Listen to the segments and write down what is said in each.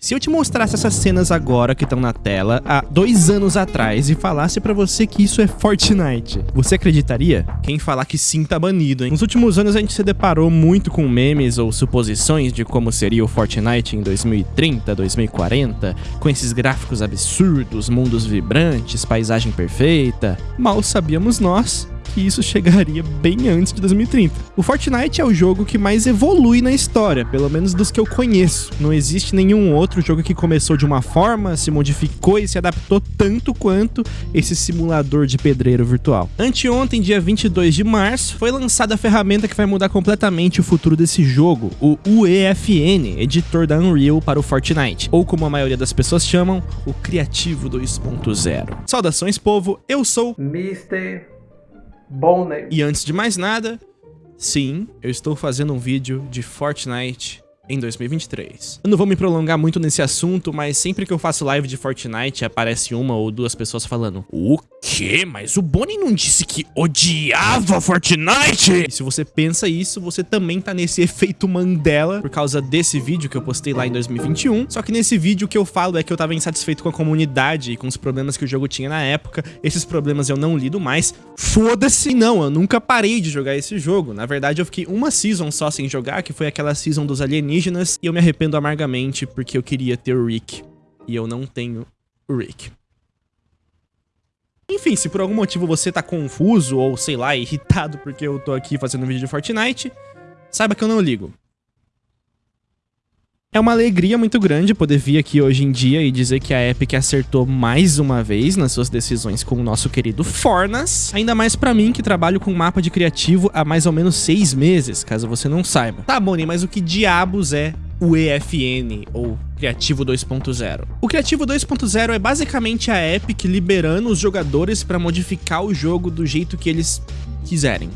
Se eu te mostrasse essas cenas agora que estão na tela, há dois anos atrás, e falasse pra você que isso é Fortnite, você acreditaria? Quem falar que sim tá banido, hein? Nos últimos anos a gente se deparou muito com memes ou suposições de como seria o Fortnite em 2030, 2040, com esses gráficos absurdos, mundos vibrantes, paisagem perfeita. Mal sabíamos nós que isso chegaria bem antes de 2030. O Fortnite é o jogo que mais evolui na história, pelo menos dos que eu conheço. Não existe nenhum outro jogo que começou de uma forma, se modificou e se adaptou tanto quanto esse simulador de pedreiro virtual. Anteontem, dia 22 de março, foi lançada a ferramenta que vai mudar completamente o futuro desse jogo, o UEFN, editor da Unreal para o Fortnite, ou como a maioria das pessoas chamam, o Criativo 2.0. Saudações, povo, eu sou Mr. Bom name. E antes de mais nada, sim, eu estou fazendo um vídeo de Fortnite em 2023. Eu não vou me prolongar muito nesse assunto, mas sempre que eu faço live de Fortnite, aparece uma ou duas pessoas falando O quê? Mas o Bonnie não disse que odiava Fortnite? E se você pensa isso, você também tá nesse efeito Mandela por causa desse vídeo que eu postei lá em 2021. Só que nesse vídeo o que eu falo é que eu tava insatisfeito com a comunidade e com os problemas que o jogo tinha na época. Esses problemas eu não lido mais. Foda-se! Não, eu nunca parei de jogar esse jogo. Na verdade, eu fiquei uma season só sem jogar, que foi aquela season dos alienígenas e eu me arrependo amargamente porque eu queria ter o Rick e eu não tenho o Rick. Enfim, se por algum motivo você tá confuso ou, sei lá, irritado porque eu tô aqui fazendo um vídeo de Fortnite, saiba que eu não ligo. É uma alegria muito grande poder vir aqui hoje em dia e dizer que a Epic acertou mais uma vez nas suas decisões com o nosso querido Fornas. Ainda mais pra mim, que trabalho com mapa de criativo há mais ou menos seis meses, caso você não saiba. Tá, Bonnie, mas o que diabos é o EFN, ou Criativo 2.0. O Criativo 2.0 é basicamente a Epic liberando os jogadores para modificar o jogo do jeito que eles quiserem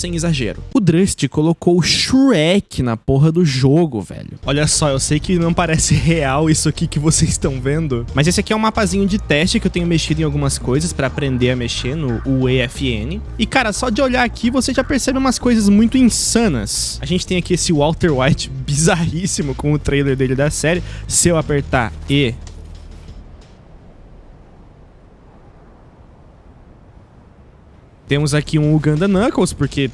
sem exagero. O Drust colocou o Shrek na porra do jogo, velho. Olha só, eu sei que não parece real isso aqui que vocês estão vendo, mas esse aqui é um mapazinho de teste que eu tenho mexido em algumas coisas pra aprender a mexer no UEFN. E cara, só de olhar aqui você já percebe umas coisas muito insanas. A gente tem aqui esse Walter White bizarríssimo com o trailer dele da série. Se eu apertar E Temos aqui um Uganda Knuckles, porque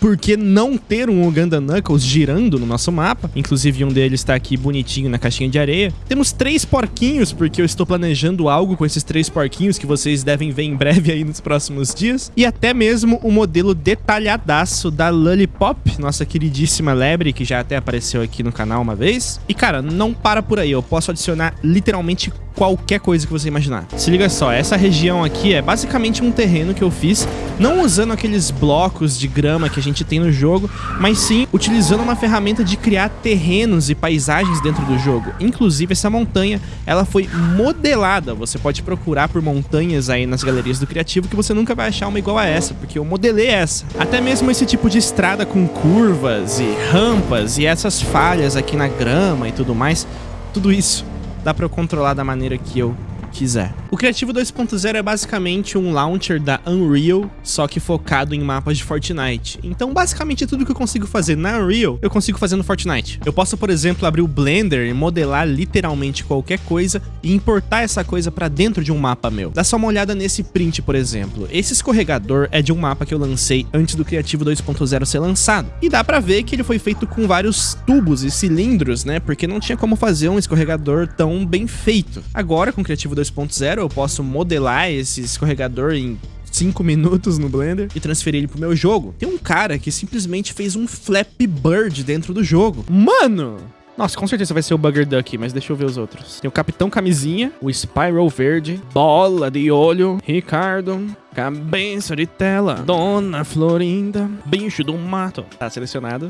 por que não ter um Uganda Knuckles girando no nosso mapa? Inclusive, um deles está aqui bonitinho na caixinha de areia. Temos três porquinhos, porque eu estou planejando algo com esses três porquinhos que vocês devem ver em breve aí nos próximos dias. E até mesmo o modelo detalhadaço da Lollipop, nossa queridíssima lebre, que já até apareceu aqui no canal uma vez. E, cara, não para por aí. Eu posso adicionar literalmente qualquer coisa que você imaginar. Se liga só, essa região aqui é basicamente um terreno que eu fiz, não usando aqueles blocos de grama que a gente tem no jogo, mas sim utilizando uma ferramenta de criar terrenos e paisagens dentro do jogo. Inclusive, essa montanha, ela foi modelada. Você pode procurar por montanhas aí nas galerias do Criativo que você nunca vai achar uma igual a essa, porque eu modelei essa. Até mesmo esse tipo de estrada com curvas e rampas e essas falhas aqui na grama e tudo mais, tudo isso dá para eu controlar da maneira que eu quiser. O Criativo 2.0 é basicamente um launcher da Unreal, só que focado em mapas de Fortnite. Então, basicamente, tudo que eu consigo fazer na Unreal, eu consigo fazer no Fortnite. Eu posso, por exemplo, abrir o Blender e modelar literalmente qualquer coisa e importar essa coisa pra dentro de um mapa meu. Dá só uma olhada nesse print, por exemplo. Esse escorregador é de um mapa que eu lancei antes do Criativo 2.0 ser lançado. E dá pra ver que ele foi feito com vários tubos e cilindros, né? Porque não tinha como fazer um escorregador tão bem feito. Agora, com o Criativo 2.0, eu posso modelar esse escorregador em 5 minutos no Blender e transferir ele pro meu jogo. Tem um cara que simplesmente fez um Flappy Bird dentro do jogo. Mano! Nossa, com certeza vai ser o Bugger Duck, mas deixa eu ver os outros. Tem o Capitão Camisinha, o Spiral Verde, Bola de Olho, Ricardo, Cabeça de Tela, Dona Florinda, Bicho do Mato. Tá selecionado.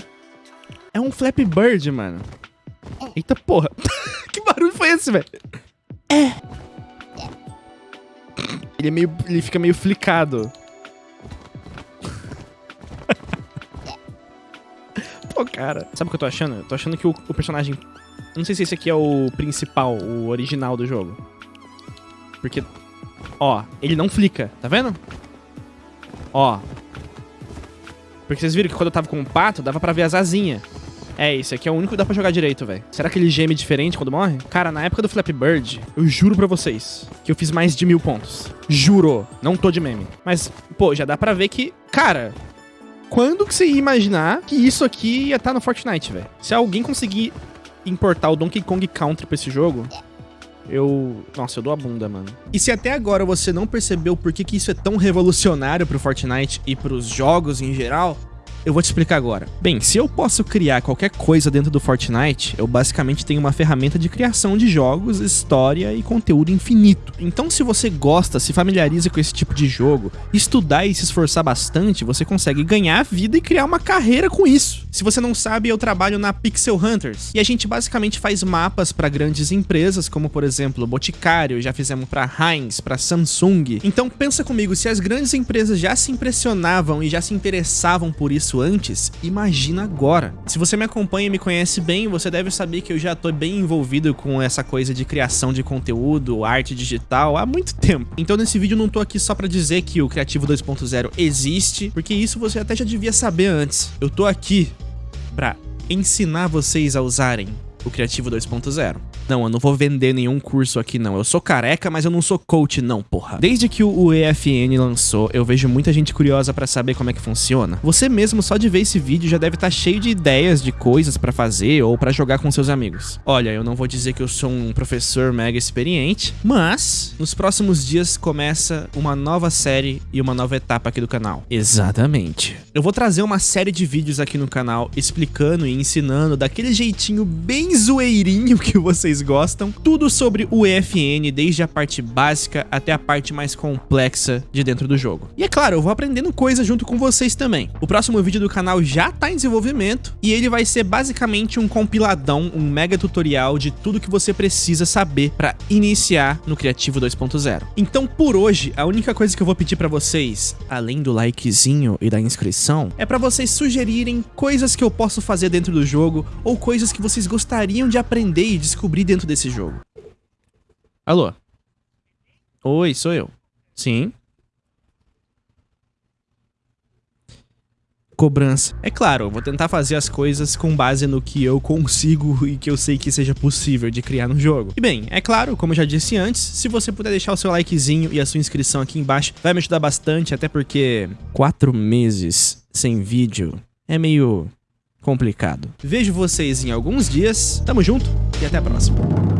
É um Flappy Bird, mano. Eita porra. que barulho foi esse, velho? É. Ele é meio. Ele fica meio flicado. Pô, cara. Sabe o que eu tô achando? Eu tô achando que o, o personagem. Não sei se esse aqui é o principal, o original do jogo. Porque. Ó, ele não flica, tá vendo? Ó. Porque vocês viram que quando eu tava com o pato, dava pra ver as asinhas. É, esse aqui é o único que dá pra jogar direito, velho. Será que ele geme diferente quando morre? Cara, na época do Flappy Bird, eu juro pra vocês que eu fiz mais de mil pontos. Juro. Não tô de meme. Mas, pô, já dá pra ver que... Cara, quando que você ia imaginar que isso aqui ia estar tá no Fortnite, velho? Se alguém conseguir importar o Donkey Kong Country pra esse jogo, eu... Nossa, eu dou a bunda, mano. E se até agora você não percebeu por que, que isso é tão revolucionário pro Fortnite e pros jogos em geral, eu vou te explicar agora. Bem, se eu posso criar qualquer coisa dentro do Fortnite, eu basicamente tenho uma ferramenta de criação de jogos, história e conteúdo infinito. Então se você gosta, se familiariza com esse tipo de jogo, estudar e se esforçar bastante, você consegue ganhar vida e criar uma carreira com isso. Se você não sabe, eu trabalho na Pixel Hunters, e a gente basicamente faz mapas para grandes empresas, como por exemplo Boticário, já fizemos para Heinz, para Samsung. Então pensa comigo, se as grandes empresas já se impressionavam e já se interessavam por isso isso antes, imagina agora. Se você me acompanha e me conhece bem, você deve saber que eu já tô bem envolvido com essa coisa de criação de conteúdo, arte digital, há muito tempo. Então nesse vídeo eu não tô aqui só pra dizer que o Criativo 2.0 existe, porque isso você até já devia saber antes. Eu tô aqui pra ensinar vocês a usarem o Criativo 2.0. Não, eu não vou vender nenhum curso aqui não. Eu sou careca, mas eu não sou coach não, porra. Desde que o EFN lançou, eu vejo muita gente curiosa pra saber como é que funciona. Você mesmo, só de ver esse vídeo, já deve estar tá cheio de ideias de coisas pra fazer ou pra jogar com seus amigos. Olha, eu não vou dizer que eu sou um professor mega experiente, mas nos próximos dias começa uma nova série e uma nova etapa aqui do canal. Exatamente. Eu vou trazer uma série de vídeos aqui no canal explicando e ensinando daquele jeitinho bem zoeirinho que vocês gostam, tudo sobre o EFN, desde a parte básica até a parte mais complexa de dentro do jogo. E é claro, eu vou aprendendo coisas junto com vocês também. O próximo vídeo do canal já tá em desenvolvimento e ele vai ser basicamente um compiladão, um mega tutorial de tudo que você precisa saber para iniciar no Criativo 2.0. Então por hoje, a única coisa que eu vou pedir para vocês, além do likezinho e da inscrição, é para vocês sugerirem coisas que eu posso fazer dentro do jogo ou coisas que vocês gostariam de aprender e descobrir dentro desse jogo. Alô? Oi, sou eu. Sim. Cobrança. É claro, eu vou tentar fazer as coisas com base no que eu consigo e que eu sei que seja possível de criar no jogo. E bem, é claro, como eu já disse antes, se você puder deixar o seu likezinho e a sua inscrição aqui embaixo, vai me ajudar bastante, até porque quatro meses sem vídeo é meio complicado. Vejo vocês em alguns dias, tamo junto e até a próxima.